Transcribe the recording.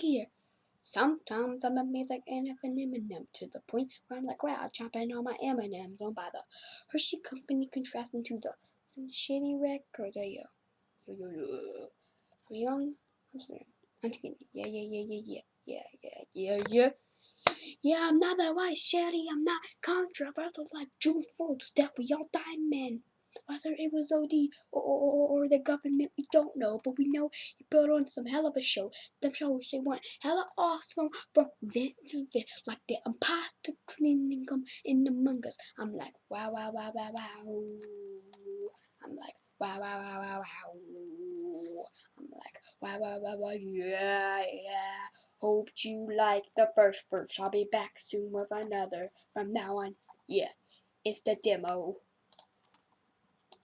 here. Sometimes I'm a music and have an M&M to the point where I'm like, wow, I'm chomping all my M&Ms on by the Hershey Company contrasting to the some shitty records. Oh, yo. Yo, yo, yo. I'm young. I'm scared. I'm skinny. Yeah, yeah, yeah, yeah, yeah. Yeah, yeah, yeah, yeah. Yeah, I'm not that white shitty. I'm not controversial like June Folds, Death for Y'all Diamond. Whether it was OD or, or, or, the government, we don't know, but we know he put on some hell of a show. Them shows they went hella awesome from vent to vent, like the imposter cleaning them in the mungus. I'm like, wow, wow, wow, wow, wow. I'm like, wow, wow, wow, wow, wow. I'm like, wow, wow, wow, wow, yeah, yeah. Hope you like the first verse. I'll be back soon with another. From now on, yeah, it's the demo.